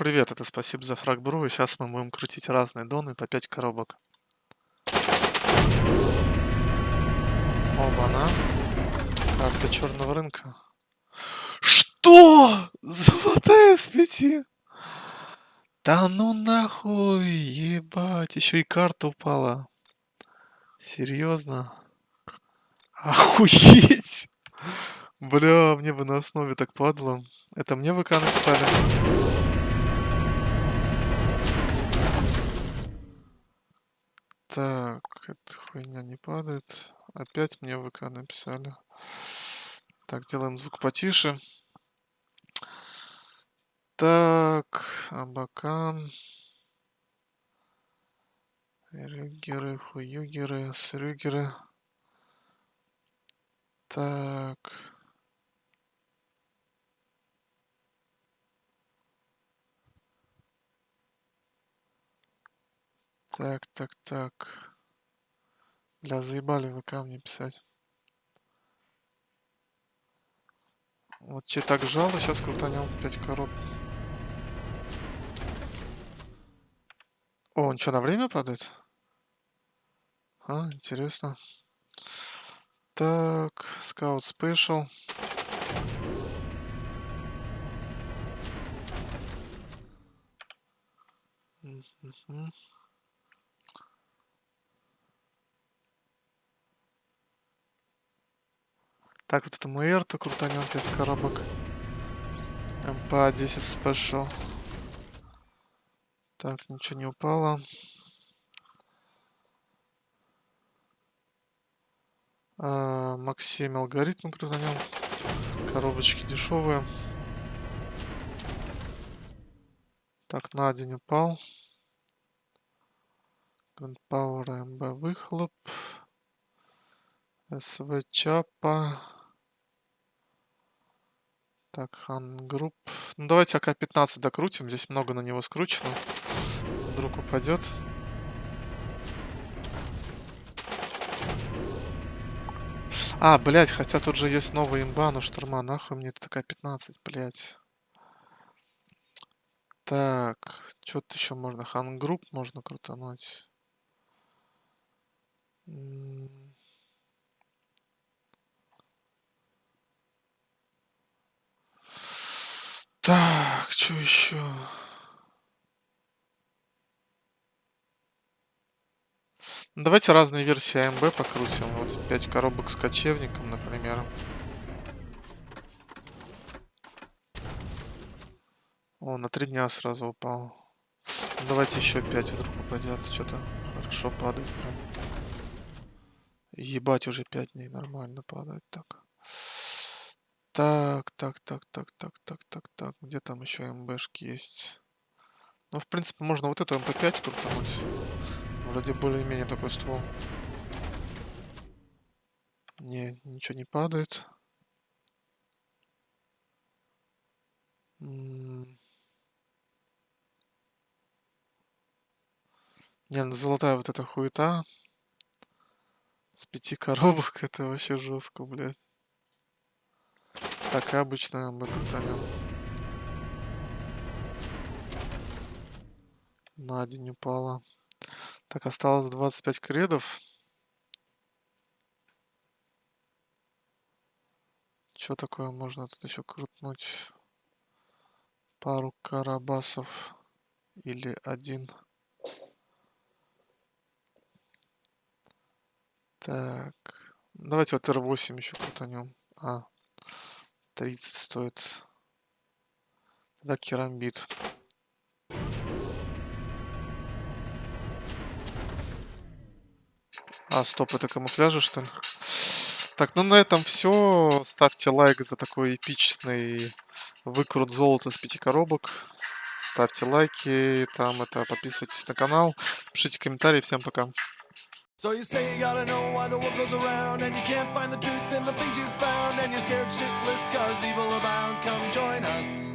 Привет, это спасибо за фраг бру, и сейчас мы будем крутить разные доны по 5 коробок. Оба-на. Карта черного рынка. Что? Золотая с 5? Да ну нахуй, ебать, еще и карта упала. Серьезно? Охуеть! Бля, мне бы на основе так падало. Это мне ВК написали. Так, эта хуйня не падает. Опять мне ВК написали. Так, делаем звук потише. Так, Абакан. Рюгеры, хуюгеры, срюгеры. Так. Так, так, так. Бля, заебали вы ко мне писать. Вот че так жало, сейчас крутанем 5 короб. О, он что, на время падает? А, интересно. Так, скаут спешл. Mm-hmm. Так, вот это МР, то крутанем 5 коробок. МП-10 спешл. Так, ничего не упало. А, Максим алгоритм крутанем. Коробочки дешевые. Так, на день упал. Gunpowder МБ выхлоп. СВ Чапа. Так, Хангрупп. Ну, давайте АК-15 докрутим. Здесь много на него скручено. Вдруг упадет. А, блядь, хотя тут же есть новая имба, но штурма, нахуй мне это такая 15, блядь. Так, что тут еще можно? Хангрупп можно крутануть. Так, что еще? Ну, давайте разные версии АМБ покрутим. Вот 5 коробок с кочевником, например. О, на 3 дня сразу упал. Ну, давайте еще 5 вдруг упадет. Что-то хорошо падает прям. Ебать, уже 5 дней нормально падает так. Так, так, так, так, так, так, так, так. Где там еще МБшки есть? Ну, в принципе, можно вот эту МП5 крутануть. Вроде более-менее такой ствол. Не, ничего не падает. Не, ну золотая вот эта хуета. С пяти коробок это вообще жестко, блядь. Так, и обычно мы крутанем. На день упала. Так, осталось 25 кредов. Что такое можно тут еще крутнуть? Пару карабасов. Или один. Так. Давайте вот R8 еще крутанем. А, 30 стоит. Тогда керамбит. А, стоп, это камуфляжи, что ли? Так, ну на этом все. Ставьте лайк за такой эпичный выкрут золота с пяти коробок. Ставьте лайки, там это, подписывайтесь на канал, пишите комментарии. Всем пока. So you say you gotta know why the world goes around And you can't find the truth in the things you've found And you're scared shitless cause evil abounds. Come join us